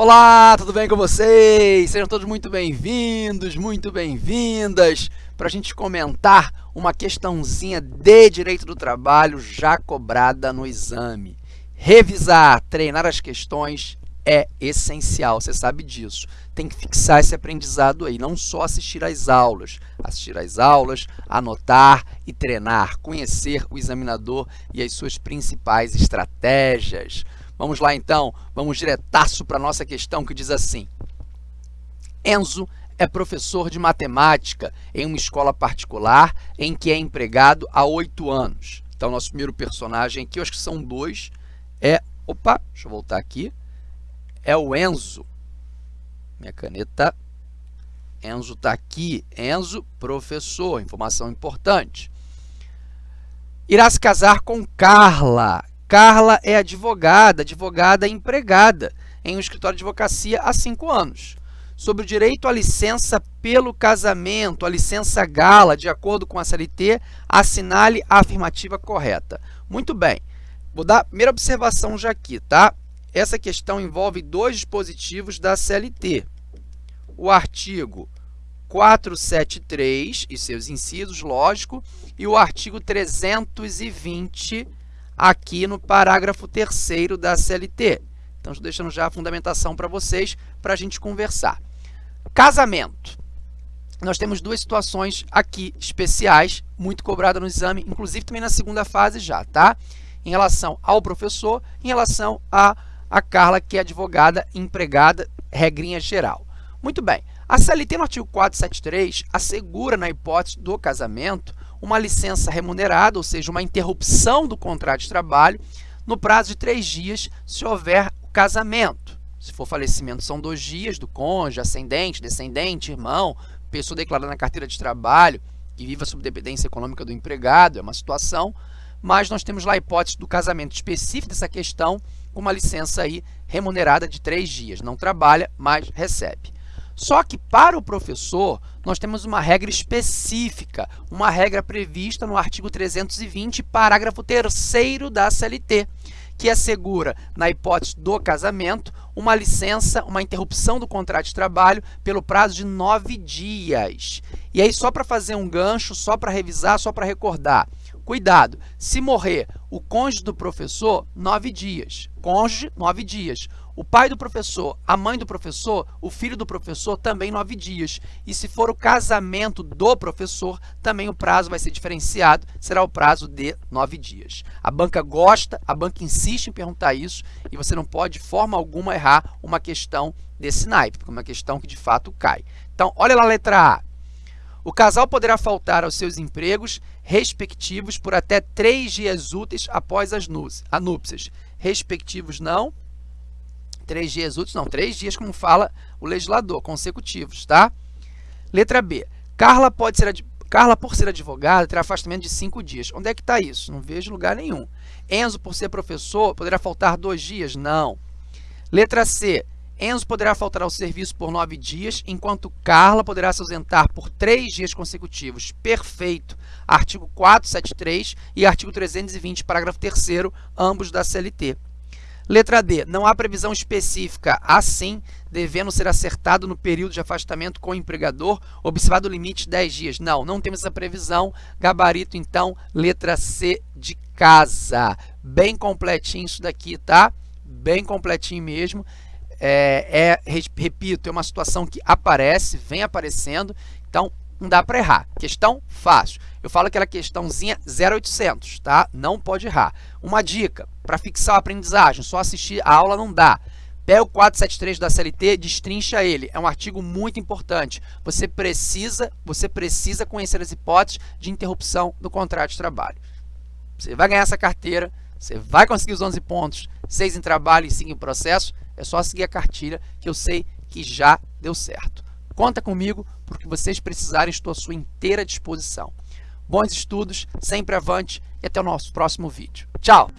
Olá, tudo bem com vocês? Sejam todos muito bem-vindos, muito bem-vindas para a gente comentar uma questãozinha de direito do trabalho já cobrada no exame. Revisar, treinar as questões é essencial, você sabe disso. Tem que fixar esse aprendizado aí, não só assistir às aulas. Assistir às aulas, anotar e treinar, conhecer o examinador e as suas principais estratégias. Vamos lá, então, vamos diretaço para a nossa questão que diz assim. Enzo é professor de matemática em uma escola particular em que é empregado há oito anos. Então, nosso primeiro personagem aqui, eu acho que são dois, é... Opa, deixa eu voltar aqui. É o Enzo. Minha caneta... Enzo está aqui. Enzo, professor, informação importante. Irá se casar com Carla, Carla é advogada, advogada empregada em um escritório de advocacia há cinco anos. Sobre o direito à licença pelo casamento, a licença gala, de acordo com a CLT, assinale a afirmativa correta. Muito bem, vou dar a primeira observação já aqui, tá? Essa questão envolve dois dispositivos da CLT. O artigo 473 e seus incisos, lógico, e o artigo 320 aqui no parágrafo 3 da CLT. Então, estou deixando já a fundamentação para vocês para a gente conversar. Casamento. Nós temos duas situações aqui especiais, muito cobradas no exame, inclusive também na segunda fase já, tá? Em relação ao professor, em relação a, a Carla, que é advogada empregada, regrinha geral. Muito bem. A CLT no artigo 473 assegura, na hipótese do casamento, uma licença remunerada, ou seja, uma interrupção do contrato de trabalho, no prazo de três dias, se houver o casamento. Se for falecimento, são dois dias do cônjuge, ascendente, descendente, irmão, pessoa declarada na carteira de trabalho que viva sob dependência econômica do empregado, é uma situação, mas nós temos lá a hipótese do casamento específico dessa questão, com uma licença aí remunerada de três dias. Não trabalha, mas recebe. Só que para o professor, nós temos uma regra específica, uma regra prevista no artigo 320, parágrafo 3 da CLT, que assegura, na hipótese do casamento, uma licença, uma interrupção do contrato de trabalho pelo prazo de nove dias. E aí, só para fazer um gancho, só para revisar, só para recordar, cuidado, se morrer o cônjuge do professor, nove dias. Cônjuge, nove dias. O pai do professor, a mãe do professor, o filho do professor, também nove dias. E se for o casamento do professor, também o prazo vai ser diferenciado, será o prazo de nove dias. A banca gosta, a banca insiste em perguntar isso e você não pode, de forma alguma, errar uma questão desse naipe, porque é uma questão que, de fato, cai. Então, olha lá a letra A. O casal poderá faltar aos seus empregos respectivos por até três dias úteis após as núpcias. Respectivos não, Três dias úteis, não, três dias, como fala o legislador, consecutivos, tá? Letra B. Carla, pode ser, Carla, por ser advogada, terá afastamento de cinco dias. Onde é que está isso? Não vejo lugar nenhum. Enzo, por ser professor, poderá faltar dois dias? Não. Letra C. Enzo poderá faltar ao serviço por nove dias, enquanto Carla poderá se ausentar por três dias consecutivos. Perfeito. Artigo 473 e artigo 320, parágrafo 3 ambos da CLT. Letra D. Não há previsão específica, assim, devendo ser acertado no período de afastamento com o empregador, observado o limite de 10 dias. Não, não temos essa previsão. Gabarito, então, letra C de casa. Bem completinho isso daqui, tá? Bem completinho mesmo. É, é, repito, é uma situação que aparece, vem aparecendo, então não dá para errar. Questão fácil. Eu falo aquela questãozinha 0800, tá? Não pode errar. Uma dica, para fixar a aprendizagem, só assistir a aula não dá. Pega o 473 da CLT, destrincha ele. É um artigo muito importante. Você precisa, você precisa conhecer as hipóteses de interrupção do contrato de trabalho. Você vai ganhar essa carteira, você vai conseguir os 11 pontos, 6 em trabalho e 5 em processo. É só seguir a cartilha que eu sei que já deu certo. Conta comigo, porque vocês precisarem, estou à sua inteira disposição. Bons estudos, sempre avante e até o nosso próximo vídeo. Tchau!